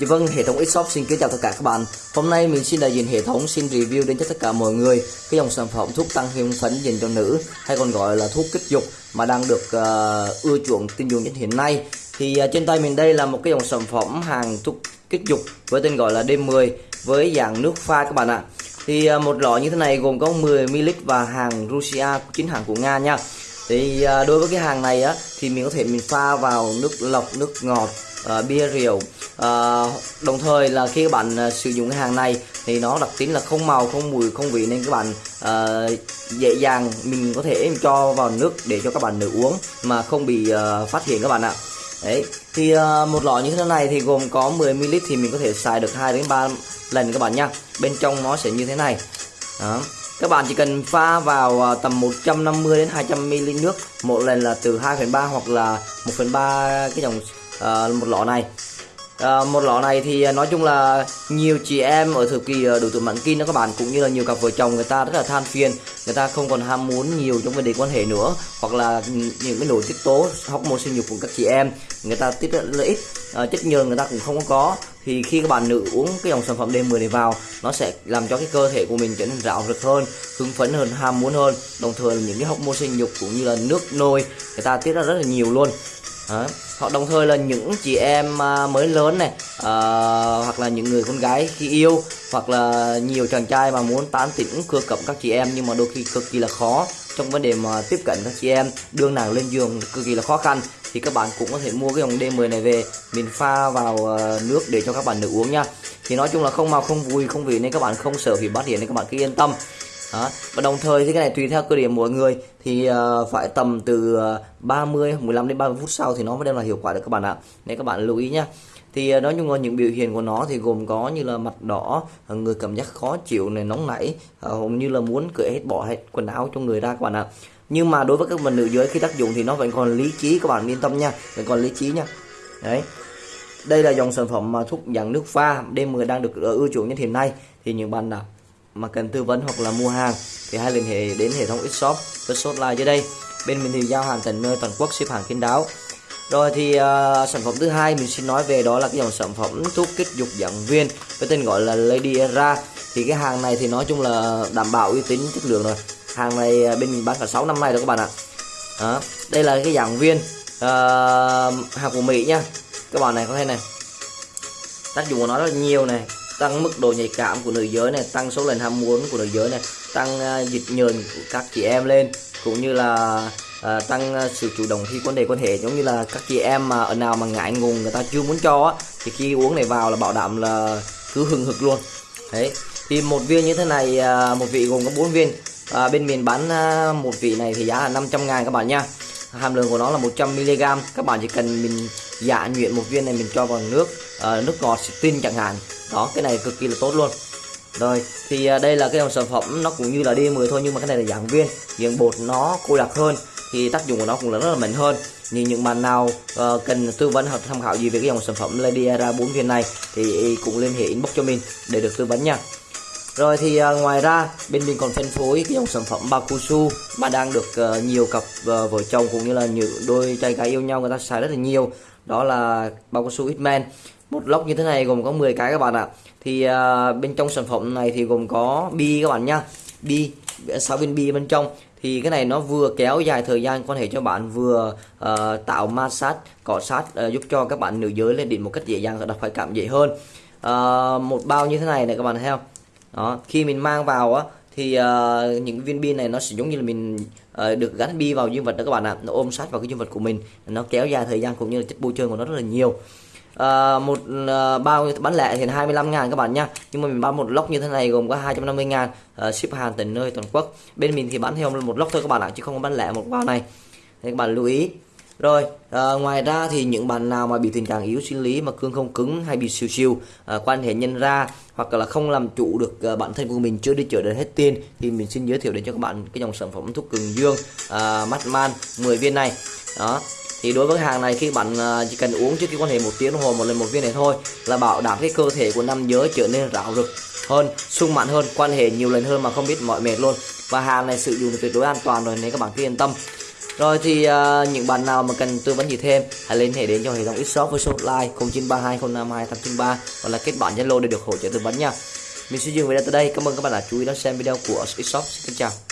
Dạ vâng, hệ thống Xshop xin kính chào tất cả các bạn. Hôm nay mình xin đại diện hệ thống xin review đến cho tất cả mọi người cái dòng sản phẩm thuốc tăng hương phấn dành cho nữ hay còn gọi là thuốc kích dục mà đang được uh, ưa chuộng tin dùng nhất hiện nay. Thì uh, trên tay mình đây là một cái dòng sản phẩm hàng thuốc kích dục với tên gọi là D10 với dạng nước pha các bạn ạ. Thì uh, một lọ như thế này gồm có 10 ml và hàng Russia chính hãng của Nga nha. Thì uh, đối với cái hàng này á thì mình có thể mình pha vào nước lọc, nước ngọt uh, bia rượu à, đồng thời là khi các bạn ờ, sử dụng cái hàng này thì nó đặc tính là không màu không mùi không vị nên các bạn à, dễ dàng mình có thể cho vào nước để cho các bạn nữ uống mà không bị à, phát hiện các bạn ạ. Đấy thì à, một lọ như thế này thì gồm có 10 ml thì mình có thể xài được 2 đến 3 lần các bạn nha. Bên trong nó sẽ như thế này. Đó. Các bạn chỉ cần pha vào tầm 150 đến 200 ml nước một lần là từ 2,3 hoặc là 1/3 cái dòng uh, một lọ này à, một lọ này thì ờ, nói chung là nhiều chị em ở thời kỳ ờ, đủ tuổi mãn kinh đó các bạn cũng như là nhiều cặp vợ chồng người ta rất là than phiền người ta không còn ham muốn nhiều trong vấn đề quan hệ nữa hoặc là những cái nội tiết tố hormone sinh dục của các chị em người ta tiết rất là ít à, chất nhờn người ta cũng không có. Thì khi các bạn nữ uống cái dòng sản phẩm D10 này vào nó sẽ làm cho cái cơ thể của mình trở nên rạo rực hơn hưng phấn hơn ham muốn hơn. Đồng thời là những cái hormone sinh dục cũng như là nước nôi người ta tiết ra rất là nhiều luôn đó. hoặc đồng thời là những chị em à, mới lớn này à, hoặc là những người con gái khi yêu hoặc là nhiều chàng trai mà muốn tán tỉnh cưa cẩm các chị em nhưng mà đôi khi cực kỳ là khó. Trong vấn đề mà tiếp cận các chị em đưa nàng lên giường cực kỳ là khó khăn. Thì các bạn cũng có thể mua cái dòng D10 này về mình pha vào à, nước để cho các bạn nữ uống nha. Thì nói chung là không màu không vui không vị nên các bạn không sợ bị bắt hiện nên các bạn cứ yên tâm đó. và đồng thời thì cái này tùy theo cơ điểm mỗi người. Thì uh, phải tầm từ ờ, 30 15 đến 30 phút sau thì nó mới đem lại hiệu quả được các bạn ạ. Nên các bạn lưu ý nhá. Thì uh, nói chung là những biểu hiện của nó thì gồm có như là mặt đỏ người cảm giác khó chịu này nóng nảy uh, như là muốn cởi hết bỏ hết quần áo cho người ra các bạn ạ. Nhưng mà đối với các bạn nữ giới khi tác dụng thì nó vẫn còn lý trí các bạn yên tâm nha. Vẫn còn lý trí nha. Đấy. Đây là dòng sản phẩm mà thuốc dạng nước pha D10 đang được ưa chuộng nhất hiện nay. Thì những bạn nào mà cần tư vấn hoặc là mua hàng thì hãy liên hệ đến hệ thống Xshop với số hotline dưới đây. Bên mình thì giao hàng tận nơi toàn quốc ship hàng kín đáo. Rồi thì uh, sản phẩm thứ hai mình xin nói về đó là cái dòng sản phẩm thuốc kích dục dạng viên với tên gọi là Lady Era. Thì cái hàng này thì nói chung là đảm bảo uy tín chất lượng rồi. Hàng này à, bên mình bán cả 6 năm nay rồi các bạn ạ. Đó. đây là cái dạng viên uh, à, hàng của Mỹ nha. Các bạn này có thấy này. Tác dụng của nó rất là nhiều này tăng mức độ nhạy cảm của nữ giới này tăng số lần ham muốn của nữ giới này tăng à, uh, dịch nhờn của các chị em lên cũng như là uh, tăng uh, sự chủ động khi quan đề quan hệ. Giống như là các chị em mà ở nào mà ngại ngùng người ta chưa muốn cho á thì khi uống này vào là bảo đảm là cứ hừng hực luôn. Đấy thì một viên như thế này uh, một vị gồm có 4 viên. Uh, bên miền bán uh, một vị này thì giá là 500 ngàn các bạn nha. Hàm lượng của nó là 100 mg các bạn chỉ cần mình dạ nhuyễn một viên này mình cho vào nước uh, nước ngọt tin chẳng hạn đó cái này cực kỳ là tốt luôn. Rồi thì à, đây là cái dòng sản phẩm nó cũng như là D10 thôi nhưng mà cái này là dạng viên. Dạng bột nó cô đặc hơn thì tác dụng của nó cũng là rất là mạnh hơn. Nhưng những bạn nào uh, cần tư vấn hoặc tham khảo gì về cái dòng sản phẩm Lady Era 4 viên này thì cũng liên hệ inbox cho mình để được tư vấn nha. Rồi thì uh, ngoài ra bên mình còn phân phối cái dòng sản phẩm bao mà đang được uh, nhiều cặp uh, vợ chồng cũng như là những đôi trai gái yêu nhau người ta xài rất là nhiều. Đó là bao Hitman một lốc như thế này gồm có 10 cái các bạn ạ. Thì à, bên trong sản phẩm này thì gồm có bi các bạn nhá. Bi 6 viên bi bên trong. Thì cái này nó vừa kéo dài thời gian quan hệ cho bạn vừa uh, tạo massage cọ sát uh, giúp cho các bạn nữ giới lên đỉnh một cách dễ dàng và đặc phải cảm dễ hơn. Uh, một bao như thế này này các bạn thấy không? Đó khi mình mang vào á thì uh, những viên bi này nó sẽ giống như là mình uh, được gắn bi vào dương vật đó các bạn ạ. Nó ôm sát vào cái dương vật của mình nó kéo dài thời gian cũng như là chất bôi trơn của nó rất là nhiều uh, một uh, bao bán lẻ thì 25 ngàn các bạn nha nhưng mà mình bán một lốc như thế này gồm có 250 ngàn uh, ship hàng tận nơi toàn quốc. Bên mình thì bán theo một lốc thôi các bạn ạ chứ không có bán lẻ một bao này. Nên các bạn lưu ý. Rồi à, ngoài ra thì những bạn nào mà bị tình trạng yếu sinh lý mà cương không cứng hay bị siêu siêu à, quan hệ nhân ra hoặc là không làm chủ được à, bản thân của mình chưa đi chợ đến hết tiền thì mình xin giới thiệu đến cho các bạn cái dòng sản phẩm thuốc cường dương à, mắt man 10 viên này. Đó thì đối với hàng này khi bạn à, chỉ cần uống trước khi quan hệ một tiếng đồng hồ một lần một viên này thôi là bảo đảm cái cơ thể của nam giới trở nên rạo rực hơn sung mãn hơn quan hệ nhiều lần hơn mà không biết mỏi mệt luôn. Và hàng này sử dụng tuyệt đối an toàn rồi nên các bạn cứ yên tâm. Rồi thì uh, những bạn nào mà cần tư vấn gì thêm hãy liên hệ đến cho hệ thống Xshop với số hotline 0932052893 hoặc là kết bạn Zalo để được hỗ trợ tư vấn nha. Mình xin dừng video tại đây. Cảm ơn các bạn đã chú ý đón xem video của Xshop xin chào.